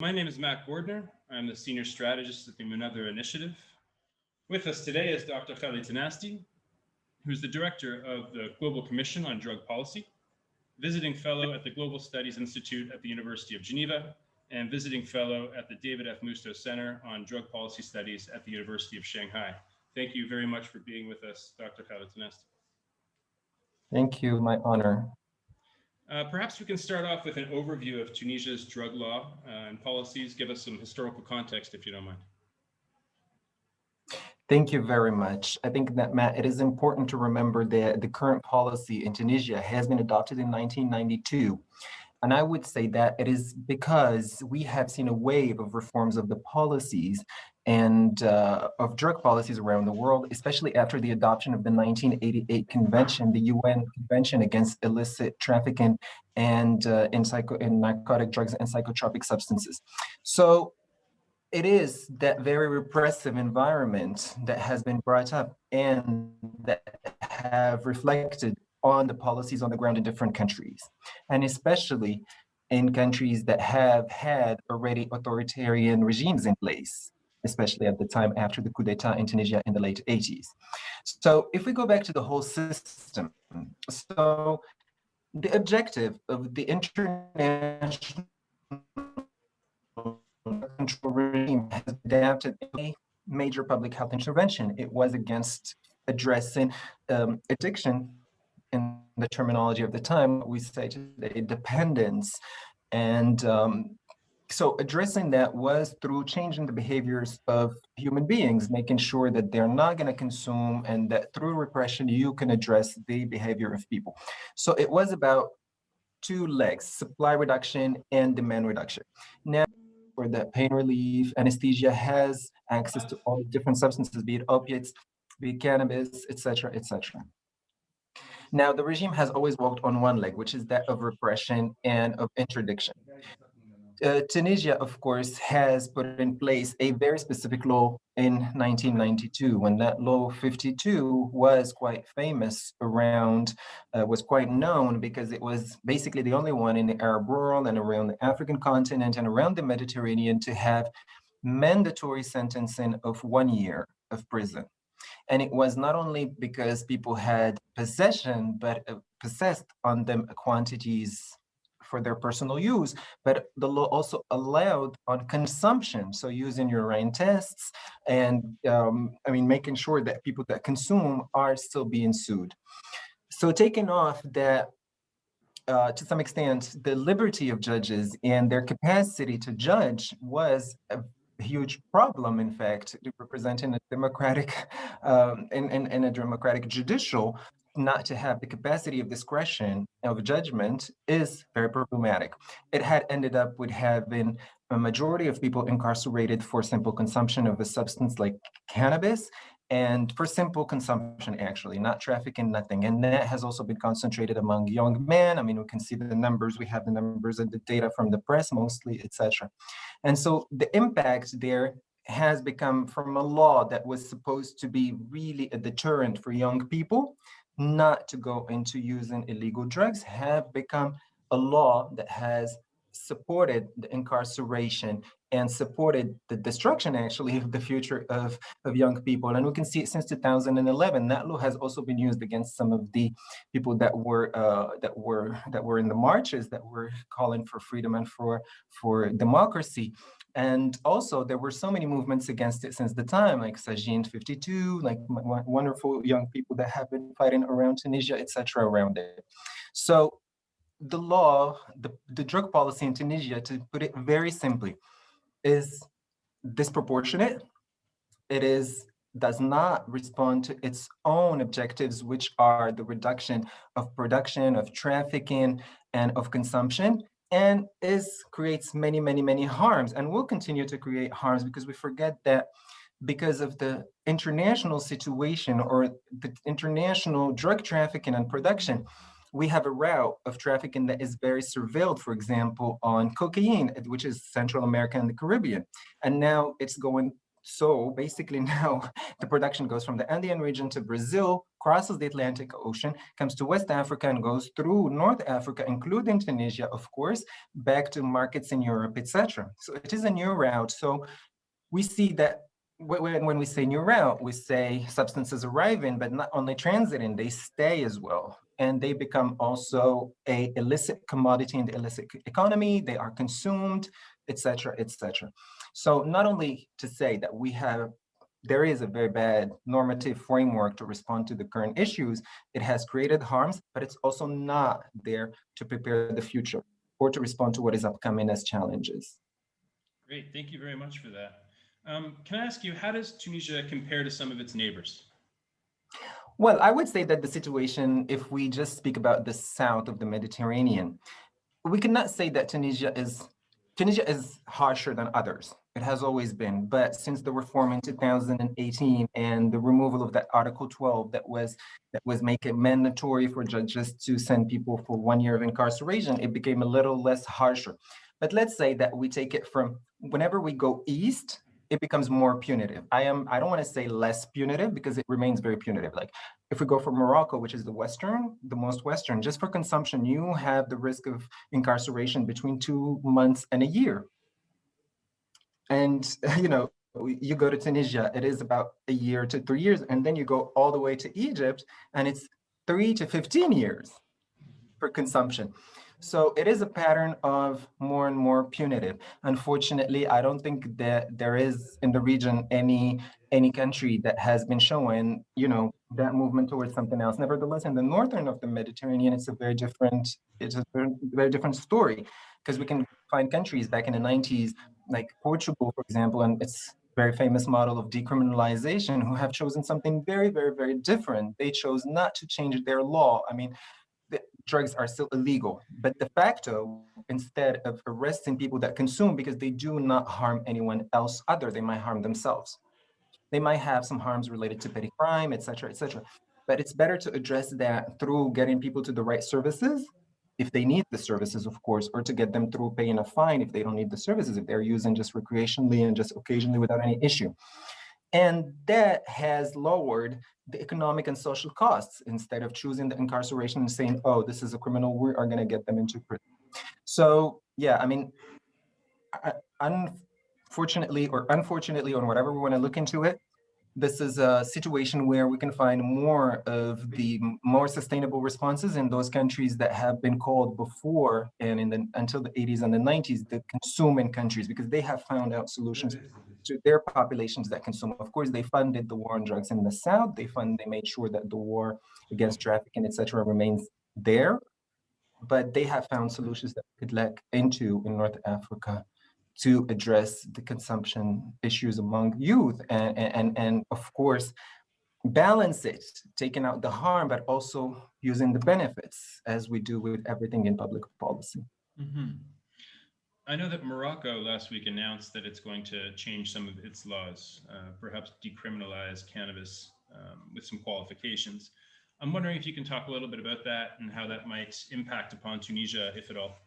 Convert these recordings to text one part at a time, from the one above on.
My name is Matt Gordner. I'm the Senior Strategist at the Munathara Initiative. With us today is Dr. Khalid Tinasti, who's the Director of the Global Commission on Drug Policy, Visiting Fellow at the Global Studies Institute at the University of Geneva, and Visiting Fellow at the David F. Musto Center on Drug Policy Studies at the University of Shanghai. Thank you very much for being with us, Dr. Khalid Tinasti. Thank you, my honor. Uh, perhaps we can start off with an overview of Tunisia's drug law uh, and policies. Give us some historical context, if you don't mind. Thank you very much. I think that, Matt, it is important to remember that the current policy in Tunisia has been adopted in 1992. And I would say that it is because we have seen a wave of reforms of the policies and uh, of drug policies around the world, especially after the adoption of the 1988 convention, the UN Convention Against Illicit Trafficking and uh, in, psycho in narcotic drugs and psychotropic substances. So it is that very repressive environment that has been brought up and that have reflected on the policies on the ground in different countries, and especially in countries that have had already authoritarian regimes in place, especially at the time after the coup d'etat in Tunisia in the late 80s. So if we go back to the whole system, so the objective of the international control regime has adapted a major public health intervention. It was against addressing um, addiction in the terminology of the time, we say today dependence. And um, so addressing that was through changing the behaviors of human beings, making sure that they're not going to consume and that through repression, you can address the behavior of people. So it was about two legs, supply reduction and demand reduction. Now, for the pain relief, anesthesia has access to all different substances, be it opiates, be it cannabis, etc., etc. Now, the regime has always walked on one leg, which is that of repression and of interdiction. Uh, Tunisia, of course, has put in place a very specific law in 1992, when that law 52 was quite famous around, uh, was quite known because it was basically the only one in the Arab world and around the African continent and around the Mediterranean to have mandatory sentencing of one year of prison. And it was not only because people had possession, but uh, possessed on them quantities for their personal use, but the law also allowed on consumption. So using urine tests and um, I mean, making sure that people that consume are still being sued. So taking off that uh, to some extent, the liberty of judges and their capacity to judge was a huge problem, in fact, representing a democratic um, in, in, a democratic judicial not to have the capacity of discretion of judgment is very problematic. It had ended up with having a majority of people incarcerated for simple consumption of a substance like cannabis and for simple consumption, actually, not trafficking, nothing. And that has also been concentrated among young men. I mean, we can see the numbers, we have the numbers and the data from the press mostly, etc. And so the impact there has become from a law that was supposed to be really a deterrent for young people not to go into using illegal drugs have become a law that has supported the incarceration and supported the destruction actually of the future of, of young people. And we can see it since 2011, that law has also been used against some of the people that were uh, that were that were in the marches that were calling for freedom and for for democracy. And also there were so many movements against it since the time, like Sajin 52, like wonderful young people that have been fighting around Tunisia, etc. around it. So the law, the, the drug policy in Tunisia, to put it very simply, is disproportionate. It is does not respond to its own objectives, which are the reduction of production, of trafficking, and of consumption, and is creates many, many, many harms, and will continue to create harms because we forget that because of the international situation or the international drug trafficking and production, we have a route of trafficking that is very surveilled, for example, on cocaine, which is Central America and the Caribbean. And now it's going, so basically now the production goes from the Andean region to Brazil, crosses the Atlantic Ocean, comes to West Africa and goes through North Africa, including Tunisia, of course, back to markets in Europe, etc. So it is a new route. So we see that when, when we say new route, we say substances arriving, but not only transiting, they stay as well. And they become also a illicit commodity in the illicit economy. They are consumed, etc., etc. So not only to say that we have there is a very bad normative framework to respond to the current issues. It has created harms, but it's also not there to prepare the future or to respond to what is upcoming as challenges. Great, thank you very much for that. Um, can I ask you, how does Tunisia compare to some of its neighbors? Well, I would say that the situation, if we just speak about the south of the Mediterranean, we cannot say that Tunisia is Tunisia is harsher than others. It has always been, but since the reform in 2018 and the removal of that Article 12 that was that was make it mandatory for judges to send people for one year of incarceration, it became a little less harsher. But let's say that we take it from whenever we go east, it becomes more punitive. I am I don't want to say less punitive because it remains very punitive. Like if we go for Morocco, which is the western, the most western, just for consumption, you have the risk of incarceration between two months and a year. And, you know, you go to Tunisia, it is about a year to three years. And then you go all the way to Egypt and it's three to 15 years for consumption. So it is a pattern of more and more punitive. Unfortunately, I don't think that there is in the region any any country that has been showing, you know, that movement towards something else. Nevertheless, in the northern of the Mediterranean, it's a very different, it's a very, very different story because we can find countries back in the 90s like Portugal, for example, and its very famous model of decriminalization who have chosen something very, very, very different. They chose not to change their law. I mean, drugs are still illegal, but de facto, instead of arresting people that consume because they do not harm anyone else other, they might harm themselves. They might have some harms related to petty crime, et cetera, et cetera. But it's better to address that through getting people to the right services if they need the services, of course, or to get them through paying a fine if they don't need the services, if they're using just recreationally and just occasionally without any issue. And that has lowered the economic and social costs instead of choosing the incarceration and saying, oh, this is a criminal, we are going to get them into prison. So, yeah, I mean, unfortunately or unfortunately, or whatever we want to look into it, this is a situation where we can find more of the more sustainable responses in those countries that have been called before and in the until the 80s and the 90s the consuming countries because they have found out solutions mm-hmm. To their populations that consume of course they funded the war on drugs in the south they fund they made sure that the war against trafficking etc remains there but they have found solutions that could look into in north africa to address the consumption issues among youth and, and, and of course, balance it, taking out the harm, but also using the benefits as we do with everything in public policy. Mm -hmm. I know that Morocco last week announced that it's going to change some of its laws, uh, perhaps decriminalize cannabis um, with some qualifications. I'm wondering if you can talk a little bit about that and how that might impact upon Tunisia, if at all.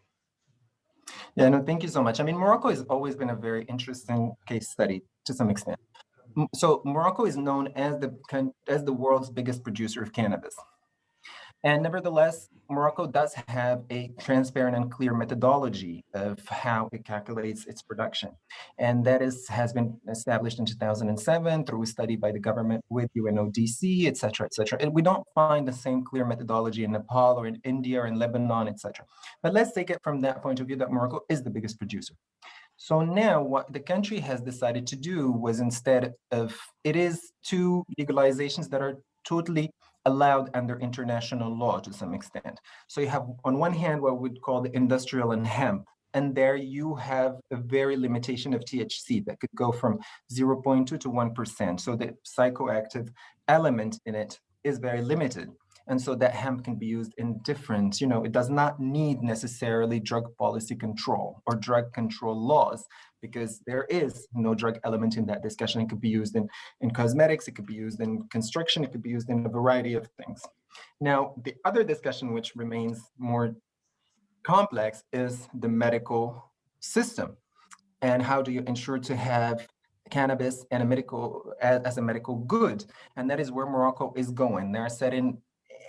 Yeah, no, thank you so much. I mean, Morocco has always been a very interesting case study to some extent. So Morocco is known as the as the world's biggest producer of cannabis. And nevertheless, Morocco does have a transparent and clear methodology of how it calculates its production. And that is has been established in 2007 through a study by the government with UNODC, et cetera, et cetera. And we don't find the same clear methodology in Nepal or in India or in Lebanon, et cetera. But let's take it from that point of view that Morocco is the biggest producer. So now what the country has decided to do was instead of, it is two legalizations that are totally allowed under international law to some extent. So you have on one hand what we'd call the industrial and hemp, and there you have a very limitation of THC that could go from 0.2 to 1%. So the psychoactive element in it is very limited. And so that hemp can be used in different, you know, it does not need necessarily drug policy control or drug control laws because there is no drug element in that discussion. It could be used in, in cosmetics, it could be used in construction, it could be used in a variety of things. Now, the other discussion which remains more complex is the medical system. And how do you ensure to have cannabis and a medical as, as, a medical good and that is where morocco is going they're setting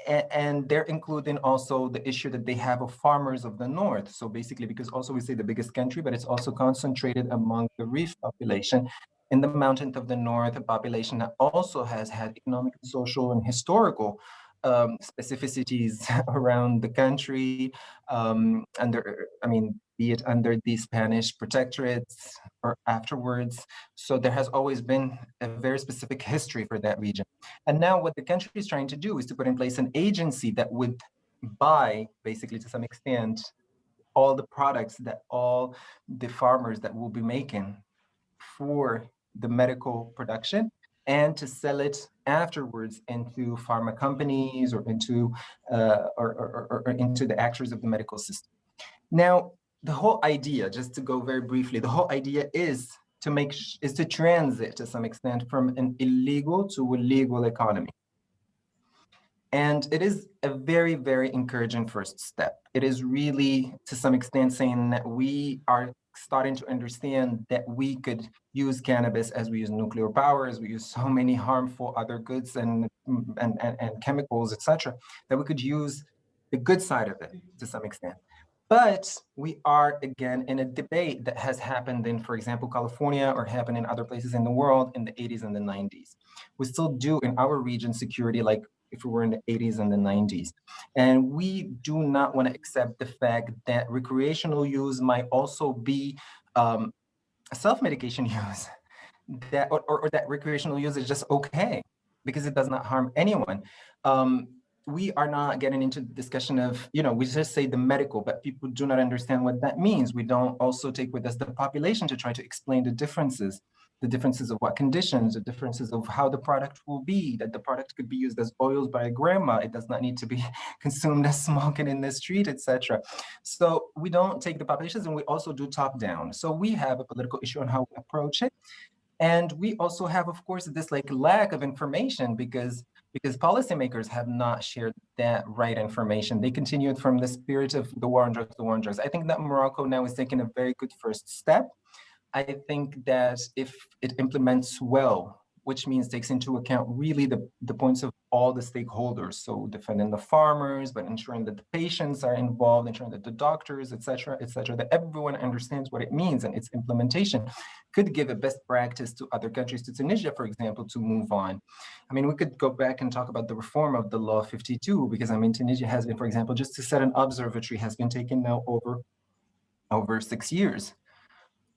and they're including also the issue that they have of farmers of the north. So basically because also we say the biggest country but it's also concentrated among the Rif population in the mountains of the north a population that also has had economic social and historical um, specificities around the country. Um, under, I mean, be it under the Spanish protectorates or afterwards. So there has always been a very specific history for that region. And now what the country is trying to do is to put in place an agency that would buy, basically to some extent, all the products that all the farmers that will be making for the medical production and to sell it afterwards into pharma companies or into uh, or, or, or, into the actors of the medical system. Now, the whole idea, just to go very briefly, the whole idea is to make is to transit to some extent from an illegal to a legal economy. And it is a very, very encouraging first step. It is really, to some extent, saying that we are starting to understand that we could use cannabis as we use nuclear power, as we use so many harmful other goods and, and, and, and chemicals, etc., that we could use the good side of it to some extent. But we are, again, in a debate that has happened in, for example, California or happened in other places in the world in the 80s and the 90s. We still do in our region security like if we were in the 80s and the 90s. And we do not want to accept the fact that recreational use might also be um, self-medication use, that or, or, that recreational use is just okay because it does not harm anyone. Um, we are not getting into the discussion of, you know, we just say the medical, but people do not understand what that means. We don't also take with us the population to try to explain the differences the differences of what conditions, the differences of how the product will be, that the product could be used as oils by a grandma. It does not need to be consumed as smoking in the street, etc. So we don't take the populations and we also do top down. So we have a political issue on how we approach it. And we also have, of course, this like lack of information because because policymakers have not shared that right information. They continued from the spirit of the war on drugs, the war on drugs. I think that Morocco now is taking a very good first step I think that if it implements well, which means takes into account really the, the points of all the stakeholders. So defending the farmers, but ensuring that the patients are involved, ensuring that the doctors, et cetera, et cetera, that everyone understands what it means and its implementation could give a best practice to other countries, to Tunisia, for example, to move on. I mean, we could go back and talk about the reform of the law 52, because I mean, Tunisia has been, for example, just to set an observatory has been taken now over, over six years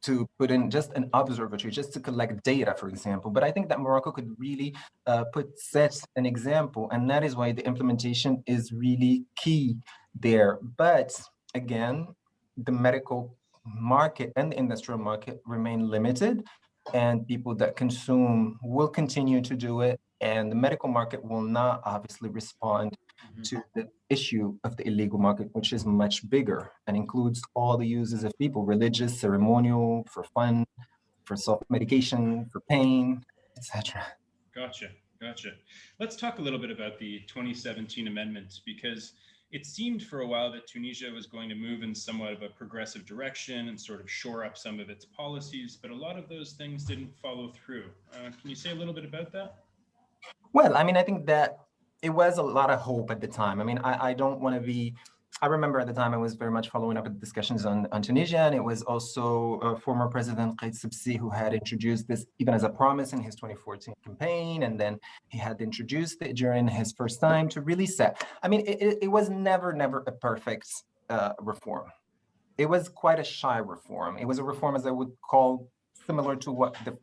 to put in just an observatory, just to collect data, for example. But I think that Morocco could really uh, put set an example, and that is why the implementation is really key there. But again, the medical market and the industrial market remain limited, and people that consume will continue to do it, and the medical market will not obviously respond. To the issue of the illegal market, which is much bigger and includes all the uses of people, religious, ceremonial, for fun, for self-medication, for pain, etc. Gotcha, gotcha. Let's talk a little bit about the 2017 amendments because it seemed for a while that Tunisia was going to move in somewhat of a progressive direction and sort of shore up some of its policies, but a lot of those things didn't follow through. Uh, can you say a little bit about that? Well, I mean, I think that it was a lot of hope at the time. I mean, I, I don't want to be, I remember at the time I was very much following up with discussions on, on Tunisia, and it was also uh, former President Caid Essebsi who had introduced this even as a promise in his 2014 campaign, and then he had introduced it during his first time to really set. I mean, it, it was never, never a perfect uh, reform. It was quite a shy reform. It was a reform, as I would call, similar to what the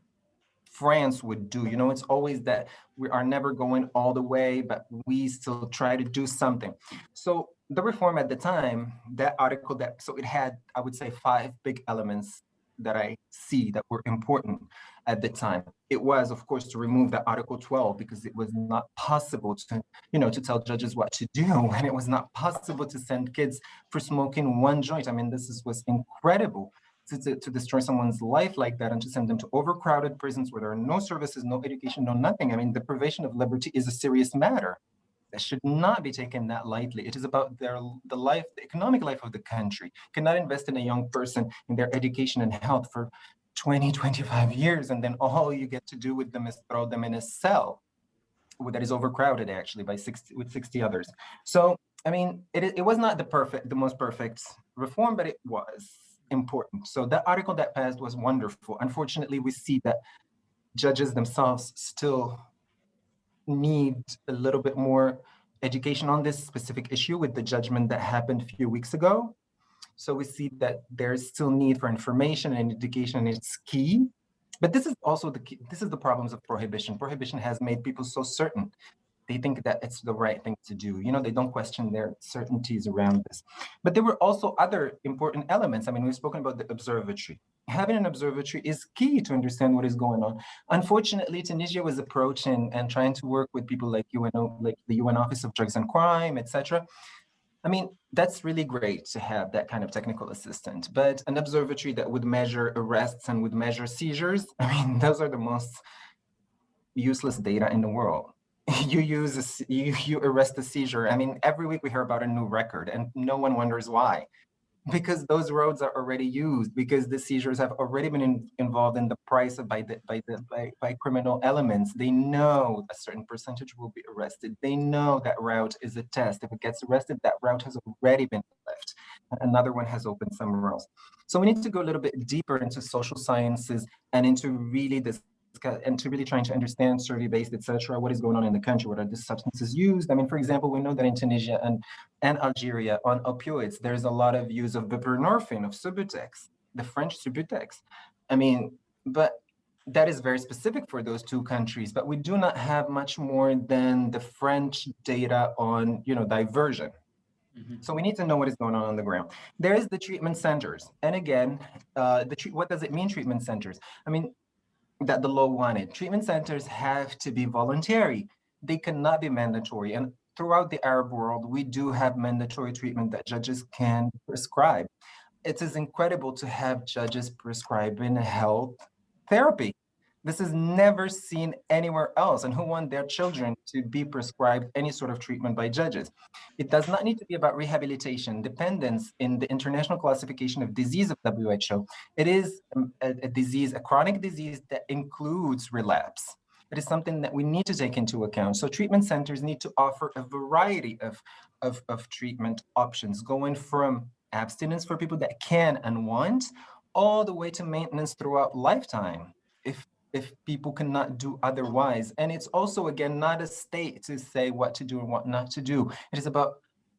France would do. You know, it's always that we are never going all the way, but we still try to do something. So the reform at the time, that article that, so it had, I would say, five big elements that I see that were important at the time. It was, of course, to remove the Article 12 because it was not possible to, you know, to tell judges what to do and it was not possible to send kids for smoking one joint. I mean, this is, was incredible to, to, destroy someone's life like that and to send them to overcrowded prisons where there are no services, no education, no nothing. I mean, the privation of liberty is a serious matter that should not be taken that lightly. It is about their the life, the economic life of the country. You cannot invest in a young person in their education and health for 20, 25 years, and then all you get to do with them is throw them in a cell that is overcrowded actually by 60 with 60 others. So I mean, it, it was not the perfect, the most perfect reform, but it was important. So that article that passed was wonderful. Unfortunately, we see that judges themselves still need a little bit more education on this specific issue with the judgment that happened a few weeks ago. So we see that there's still need for information and education and it's key. But this is also the key, this is the problems of prohibition. Prohibition has made people so certain. They think that it's the right thing to do. You know, they don't question their certainties around this. But there were also other important elements. I mean, we've spoken about the observatory. Having an observatory is key to understand what is going on. Unfortunately, Tunisia was approaching and trying to work with people like UNO, like the UN Office of Drugs and Crime, etc. I mean, that's really great to have that kind of technical assistant, but an observatory that would measure arrests and would measure seizures, I mean, those are the most useless data in the world. You use, a, you, you arrest a seizure. I mean, every week we hear about a new record and no one wonders why. Because those roads are already used because the seizures have already been in, involved in the price of, by the by the by, by criminal elements. They know a certain percentage will be arrested. They know that route is a test. If it gets arrested that route has already been left. Another one has opened somewhere else. So we need to go a little bit deeper into social sciences and into really this and to really trying to understand survey-based, etc., what is going on in the country, what are the substances used. I mean, for example, we know that in Tunisia and, and Algeria on opioids, there's a lot of use of buprenorphine, of Subutex, the French Subutex. I mean, but that is very specific for those two countries, but we do not have much more than the French data on, you know, diversion. Mm -hmm. So we need to know what is going on on the ground. There is the treatment centers. And again, uh, the what does it mean, treatment centers? I mean, that the law wanted. Treatment centers have to be voluntary. They cannot be mandatory. And throughout the Arab world, we do have mandatory treatment that judges can prescribe. It is incredible to have judges prescribing health therapy. This is never seen anywhere else. And who want their children to be prescribed any sort of treatment by judges? It does not need to be about rehabilitation. Dependence in the International Classification of Disease of WHO, it is um, a, a disease, a chronic disease that includes relapse. It is something that we need to take into account. So treatment centers need to offer a variety of, of, of treatment options, going from abstinence for people that can and want, all the way to maintenance throughout lifetime. If if people cannot do otherwise. And it's also, again, not a state to say what to do and what not to do. It is about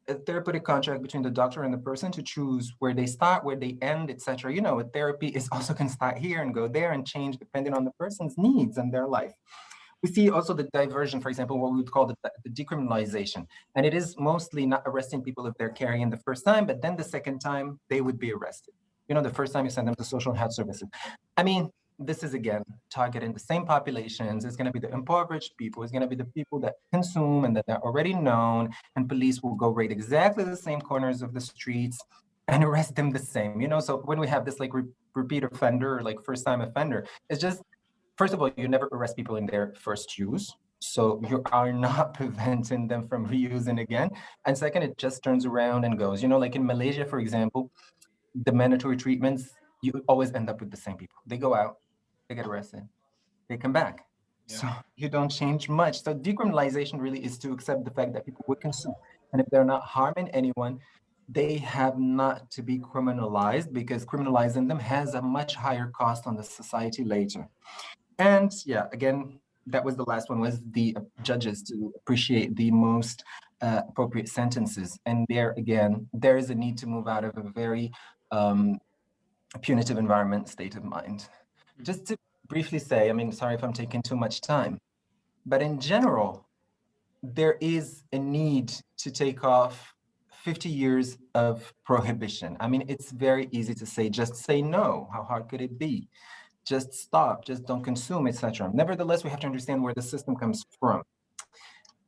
a therapeutic contract between the doctor and the person to choose where they start, where they end, etc. You know, a therapy is also can start here and go there and change depending on the person's needs and their life. We see also the diversion, for example, what we would call the, the decriminalization. And it is mostly not arresting people if they're carrying the first time, but then the second time they would be arrested. You know, the first time you send them to social health services. I mean, this is again targeting the same populations. It's going to be the impoverished people. It's going to be the people that consume and that are already known. And police will go raid exactly the same corners of the streets and arrest them the same. You know, so when we have this like re repeat offender, or like first time offender, it's just first of all, you never arrest people in their first use. So you are not preventing them from reusing again. And second, it just turns around and goes. You know, like in Malaysia, for example, the mandatory treatments, you always end up with the same people. They go out, they get arrested, they come back. Yeah. So you don't change much. So decriminalization really is to accept the fact that people would consume. And if they're not harming anyone, they have not to be criminalized because criminalizing them has a much higher cost on the society later. And yeah, again, that was the last one was the judges to appreciate the most uh, appropriate sentences. And there again, there is a need to move out of a very um, punitive environment state of mind. Mm-hmm. Just to briefly say, I mean, sorry if I'm taking too much time, but in general, there is a need to take off 50 years of prohibition. I mean, it's very easy to say, just say no. How hard could it be? Just stop, just don't consume, etc. Nevertheless, we have to understand where the system comes from.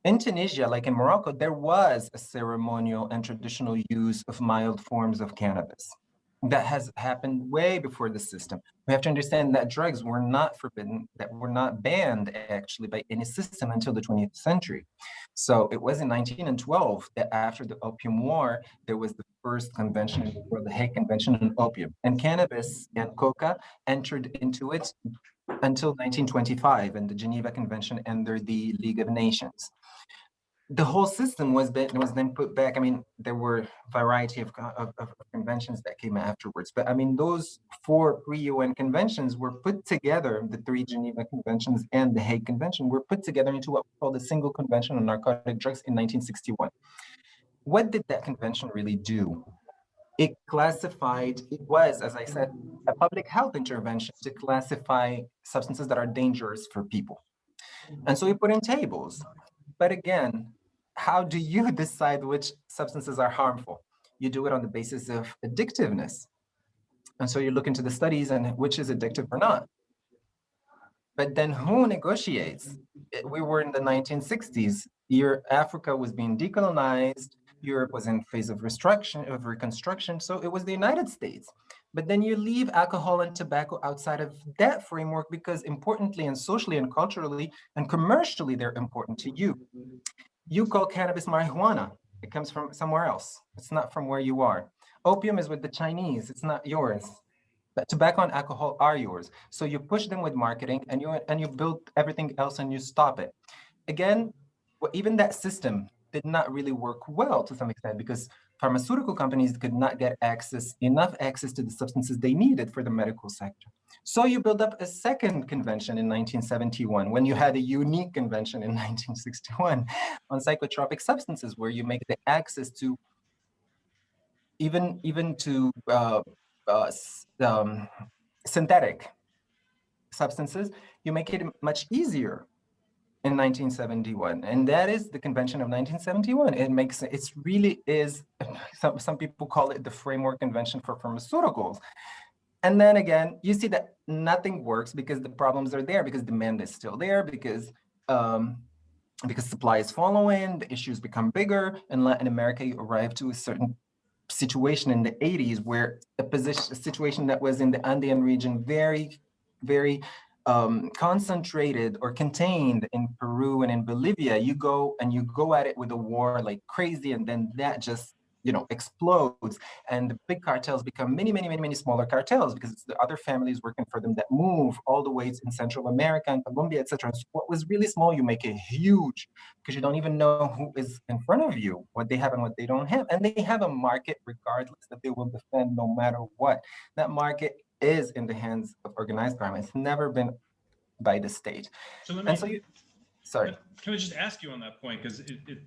In Tunisia, like in Morocco, there was a ceremonial and traditional use of mild forms of cannabis that has happened way before the system. We have to understand that drugs were not forbidden, that were not banned actually by any system until the 20th century. So it was in 1912 that after the Opium War, there was the first convention world, the Hague Convention on Opium. And cannabis and coca entered into it until 1925 and the Geneva Convention under the League of Nations the whole system was then was then put back. I mean, there were variety of, of, of, conventions that came afterwards, but I mean, those four pre-UN conventions were put together. The three Geneva conventions and the Hague Convention were put together into what we call the Single Convention on Narcotic Drugs in 1961. What did that convention really do? It classified, it was, as I said, a public health intervention to classify substances that are dangerous for people. And so we put in tables but again, how do you decide which substances are harmful? You do it on the basis of addictiveness. And so you look into the studies and which is addictive or not. But then who negotiates? We were in the 1960s. Year Africa was being decolonized. Europe was in phase of reconstruction, of reconstruction. So it was the United States. But then you leave alcohol and tobacco outside of that framework because importantly and socially and culturally and commercially, they're important to you. You call cannabis marijuana. It comes from somewhere else. It's not from where you are. Opium is with the Chinese. It's not yours. But tobacco and alcohol are yours. So you push them with marketing and you and you build everything else and you stop it. Again, well, even that system did not really work well to some extent because pharmaceutical companies could not get access, enough access to the substances they needed for the medical sector. So you build up a second convention in 1971 when you had a unique convention in 1961 on psychotropic substances where you make the access to even, even to uh, uh, um, synthetic substances, you make it much easier in 1971 and that is the convention of 1971 it makes it really is some, some people call it the framework convention for pharmaceuticals and then again you see that nothing works because the problems are there because demand is still there because um, because supply is following the issues become bigger. In latin america you arrive to a certain situation in the 80s where a position a situation that was in the andean region very very um, concentrated or contained in Peru and in Bolivia, you go and you go at it with a war like crazy, and then that just you know explodes, and the big cartels become many, many, many, many smaller cartels because it's the other families working for them that move all the way in Central America and Colombia, etc. So what was really small, you make it huge because you don't even know who is in front of you, what they have and what they don't have, and they have a market regardless that they will defend no matter what. That market is in the hands of organized crime. It's never been by the state. So let me, and so you, sorry. Can I just ask you on that point? Because it, it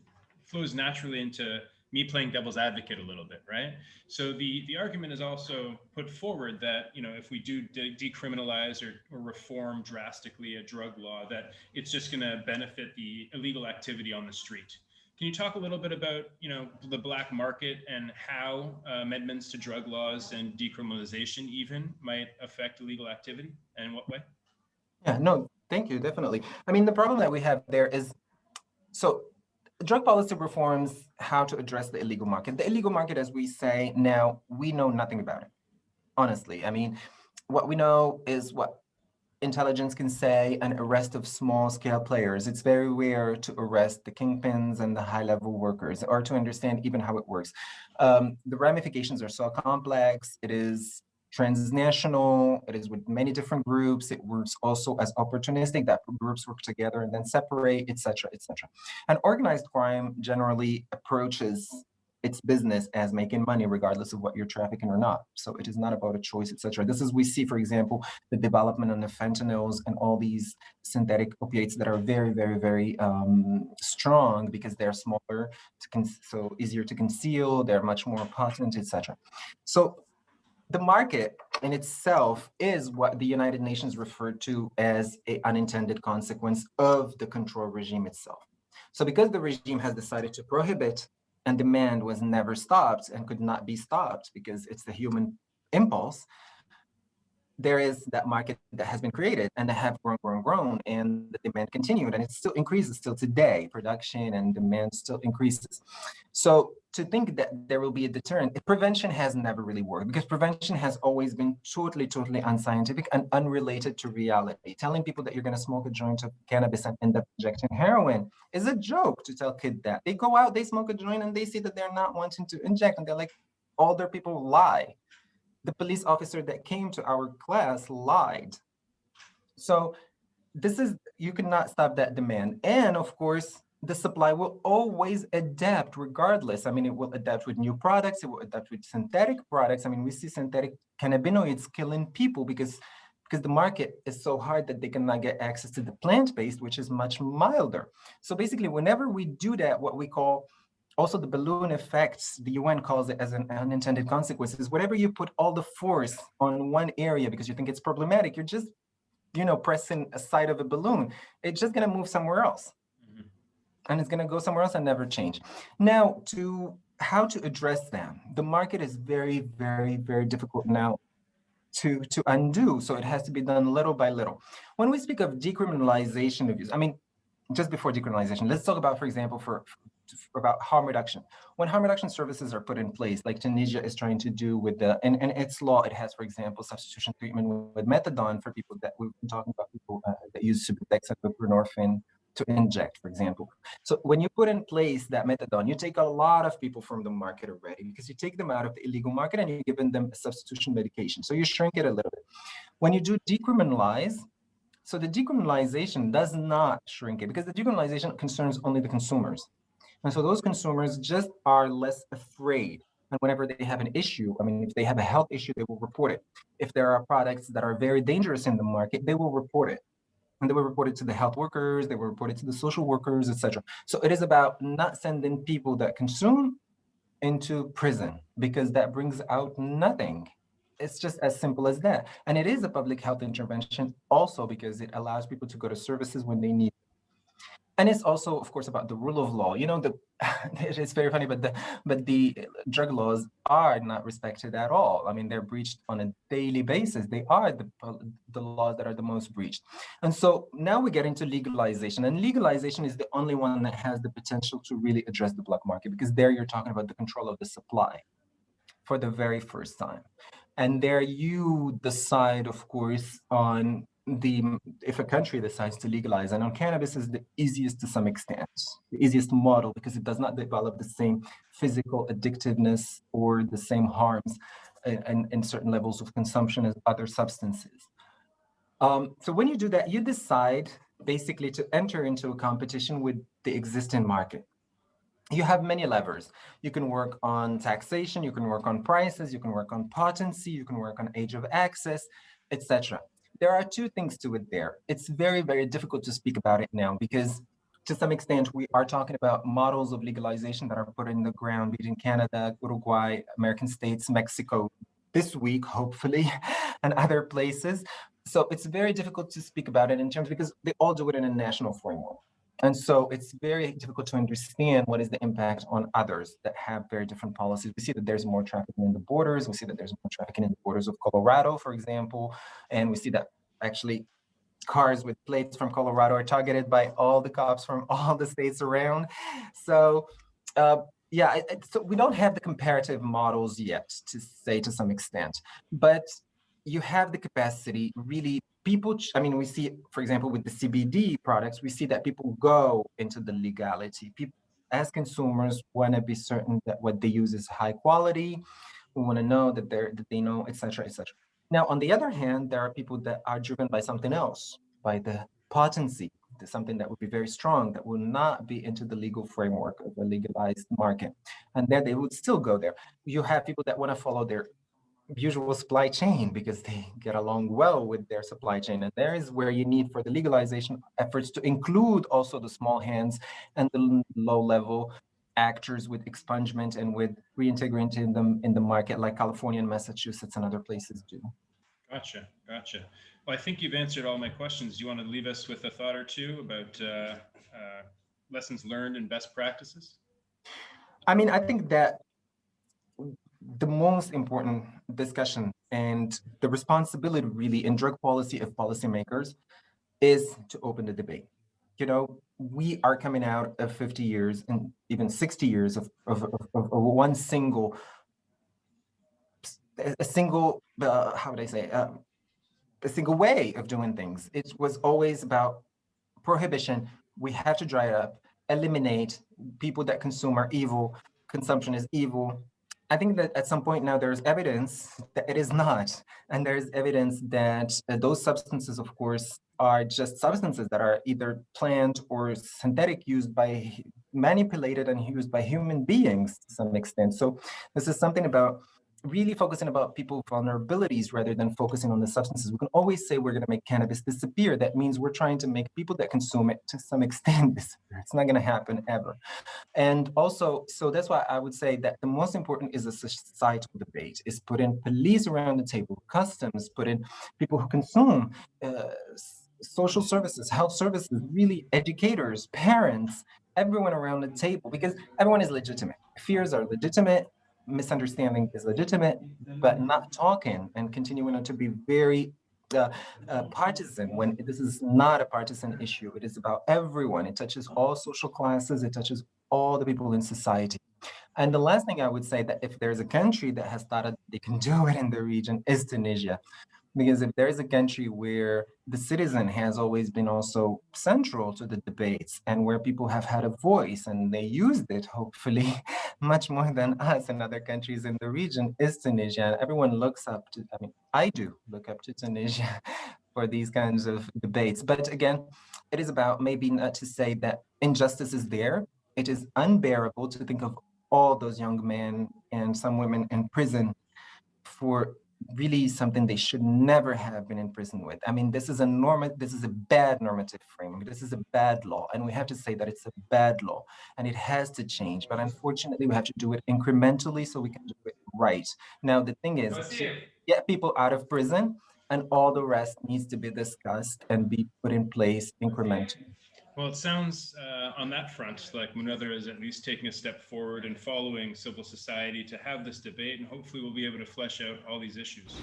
flows naturally into me playing devil's advocate a little bit, right? So the the argument is also put forward that you know if we do de decriminalize or, or reform drastically a drug law, that it's just going to benefit the illegal activity on the street. Can you talk a little bit about, you know, the black market and how uh, amendments to drug laws and decriminalization even might affect illegal activity and in what way? Yeah, no, thank you, definitely. I mean, the problem that we have there is, so drug policy reforms how to address the illegal market. The illegal market, as we say now, we know nothing about it, honestly. I mean, what we know is what intelligence can say an arrest of small scale players. It's very rare to arrest the kingpins and the high level workers or to understand even how it works. Um, the ramifications are so complex. It is transnational. It is with many different groups. It works also as opportunistic that groups work together and then separate, etc., etc. And organized crime generally approaches its business as making money regardless of what you're trafficking or not. So it is not about a choice, etc. This is we see, for example, the development of the fentanyls and all these synthetic opiates that are very, very, very um, strong because they're smaller, so easier to conceal, they're much more potent, etc. So the market in itself is what the United Nations referred to as an unintended consequence of the control regime itself. So because the regime has decided to prohibit and demand was never stopped and could not be stopped because it's the human impulse, there is that market that has been created and they have grown, grown, grown, and the demand continued, and it still increases still today. Production and demand still increases. So to think that there will be a deterrent, prevention has never really worked because prevention has always been totally, totally unscientific and unrelated to reality. Telling people that you're going to smoke a joint of cannabis and end up injecting heroin is a joke to tell kids that. They go out, they smoke a joint, and they see that they're not wanting to inject, and they're like, older people lie. The police officer that came to our class lied. So this is, you cannot stop that demand. And of course, the supply will always adapt regardless. I mean, it will adapt with new products, it will adapt with synthetic products. I mean, we see synthetic cannabinoids killing people because, because the market is so hard that they cannot get access to the plant-based, which is much milder. So basically, whenever we do that, what we call also the balloon effects, the UN calls it as an unintended consequences. Whatever you put all the force on one area because you think it's problematic, you're just, you know, pressing a side of a balloon. It's just gonna move somewhere else and it's going to go somewhere else and never change. Now, to how to address them, the market is very, very, very difficult now to, to undo. So it has to be done little by little. When we speak of decriminalization of use, I mean, just before decriminalization, let's talk about, for example, for, for about harm reduction. When harm reduction services are put in place, like Tunisia is trying to do with the, and, and its law, it has, for example, substitution treatment with, methadone for people that we've been talking about, people uh, that use Subutex and buprenorphine to inject, for example. So when you put in place that methadone, you take a lot of people from the market already because you take them out of the illegal market and you're giving them a substitution medication. So you shrink it a little bit. When you do decriminalize, so the decriminalization does not shrink it because the decriminalization concerns only the consumers. And so those consumers just are less afraid. And whenever they have an issue, I mean, if they have a health issue, they will report it. If there are products that are very dangerous in the market, they will report it and they were reported to the health workers, they were reported to the social workers, etc. So it is about not sending people that consume into prison because that brings out nothing. It's just as simple as that. And it is a public health intervention also because it allows people to go to services when they need and it's also, of course, about the rule of law. You know, the it's very funny, but the but the drug laws are not respected at all. I mean, they're breached on a daily basis. They are the the laws that are the most breached. And so now we get into legalization, and legalization is the only one that has the potential to really address the black market because there you're talking about the control of the supply for the very first time. And there you decide, of course, on the if a country decides to legalize and on cannabis is the easiest to some extent the easiest model because it does not develop the same physical addictiveness or the same harms in, in certain levels of consumption as other substances. Um, so when you do that you decide basically to enter into a competition with the existing market. You have many levers. You can work on taxation, you can work on prices, you can work on potency, you can work on age of access, etc there are two things to it there. It's very, very difficult to speak about it now because to some extent, we are talking about models of legalization that are put in the ground between Canada, Uruguay, American states, Mexico this week, hopefully, and other places. So it's very difficult to speak about it in terms because they all do it in a national framework. And so it's very difficult to understand what is the impact on others that have very different policies. We see that there's more trafficking in the borders. We see that there's more trafficking in the borders of Colorado, for example. And we see that actually cars with plates from Colorado are targeted by all the cops from all the states around. So uh, yeah, it, so we don't have the comparative models yet to say to some extent, but you have the capacity really people, I mean, we see, for example, with the CBD products, we see that people go into the legality. People, as consumers, want to be certain that what they use is high quality. We want to know that they're that they know, etc., etc. Now, on the other hand, there are people that are driven by something else, by the potency, something that would be very strong, that will not be into the legal framework of a legalized market. And then they would still go there. You have people that want to follow their usual supply chain because they get along well with their supply chain. And there is where you need for the legalization efforts to include also the small hands and the low level actors with expungement and with reintegrating them in the market like California and Massachusetts and other places do. Gotcha, gotcha. Well, I think you've answered all my questions. Do you want to leave us with a thought or two about uh, uh, lessons learned and best practices? I mean, I think that the most important discussion and the responsibility really in drug policy of policymakers is to open the debate. You know, we are coming out of 50 years and even 60 years of, of, of, of one single, a single, uh, how would I say, um, a single way of doing things. It was always about prohibition. We have to dry it up, eliminate people that consume are evil, consumption is evil. I think that at some point now there's evidence that it is not. And there's evidence that uh, those substances, of course, are just substances that are either plant or synthetic used by manipulated and used by human beings to some extent. So this is something about really focusing about people vulnerabilities rather than focusing on the substances. We can always say we're going to make cannabis disappear. That means we're trying to make people that consume it to some extent disappear. It's not going to happen ever. And also, so that's why I would say that the most important is a societal debate, is putting police around the table, customs, putting people who consume, uh, social services, health services, really educators, parents, everyone around the table, because everyone is legitimate. Fears are legitimate, misunderstanding is legitimate, but not talking and continuing to be very uh, uh, partisan when this is not a partisan issue. It is about everyone. It touches all social classes. It touches all the people in society. And the last thing I would say that if there's a country that has thought they can do it in the region is Tunisia. Because if there is a country where the citizen has always been also central to the debates and where people have had a voice and they used it, hopefully, much more than us and other countries in the region is Tunisia. And everyone looks up to, I mean, I do look up to Tunisia for these kinds of debates. But again, it is about maybe not to say that injustice is there. It is unbearable to think of all those young men and some women in prison for really something they should never have been in prison with. I mean, this is a normal, this is a bad normative framework. This is a bad law. And we have to say that it's a bad law and it has to change. But unfortunately, we have to do it incrementally so we can do it right. Now, the thing is, get people out of prison and all the rest needs to be discussed and be put in place incrementally. Well, it sounds uh, on that front like Munathara is at least taking a step forward and following civil society to have this debate, and hopefully we'll be able to flesh out all these issues.